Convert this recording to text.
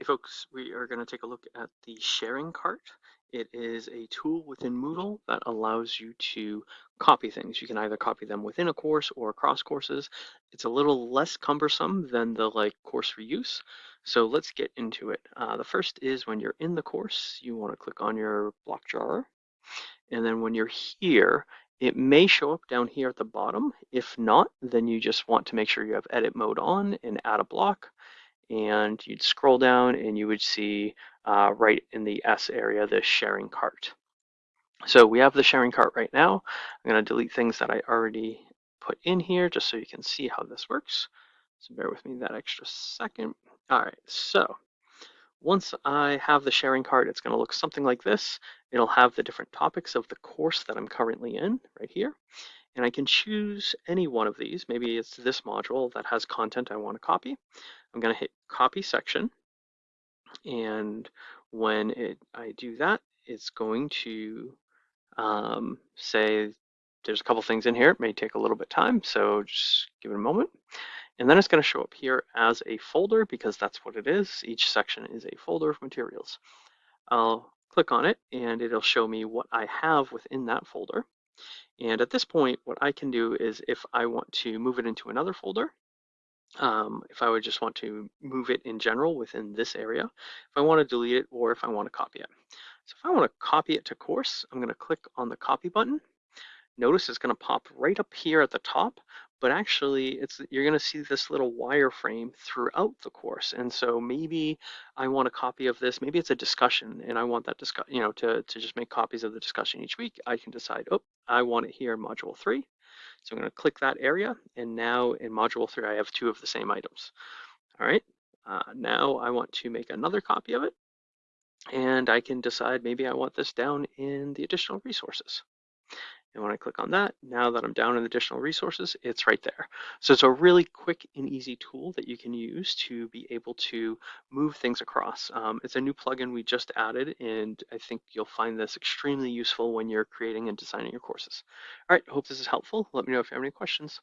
Hey folks, we are going to take a look at the sharing cart. It is a tool within Moodle that allows you to copy things. You can either copy them within a course or across courses. It's a little less cumbersome than the like course reuse. So let's get into it. Uh, the first is when you're in the course, you want to click on your block drawer. And then when you're here, it may show up down here at the bottom. If not, then you just want to make sure you have edit mode on and add a block and you'd scroll down and you would see uh, right in the S area, the sharing cart. So we have the sharing cart right now. I'm going to delete things that I already put in here just so you can see how this works. So bear with me that extra second. All right, so once I have the sharing cart, it's going to look something like this. It'll have the different topics of the course that I'm currently in right here. And I can choose any one of these. Maybe it's this module that has content I want to copy. I'm going to hit copy section. And when it, I do that, it's going to um, say there's a couple things in here. It may take a little bit of time, so just give it a moment. And then it's going to show up here as a folder because that's what it is. Each section is a folder of materials. I'll click on it and it'll show me what I have within that folder. And at this point, what I can do is if I want to move it into another folder, um, if I would just want to move it in general within this area, if I want to delete it or if I want to copy it. So if I want to copy it to course, I'm going to click on the copy button. Notice it's going to pop right up here at the top, but actually it's you're going to see this little wireframe throughout the course. And so maybe I want a copy of this, maybe it's a discussion and I want that discuss, you know, to, to just make copies of the discussion each week. I can decide, oh, I want it here in module three. So I'm going to click that area. And now in module three, I have two of the same items. All right. Uh, now I want to make another copy of it. And I can decide maybe I want this down in the additional resources. And when I click on that, now that I'm down in additional resources, it's right there. So it's a really quick and easy tool that you can use to be able to move things across. Um, it's a new plugin we just added, and I think you'll find this extremely useful when you're creating and designing your courses. All right, hope this is helpful. Let me know if you have any questions.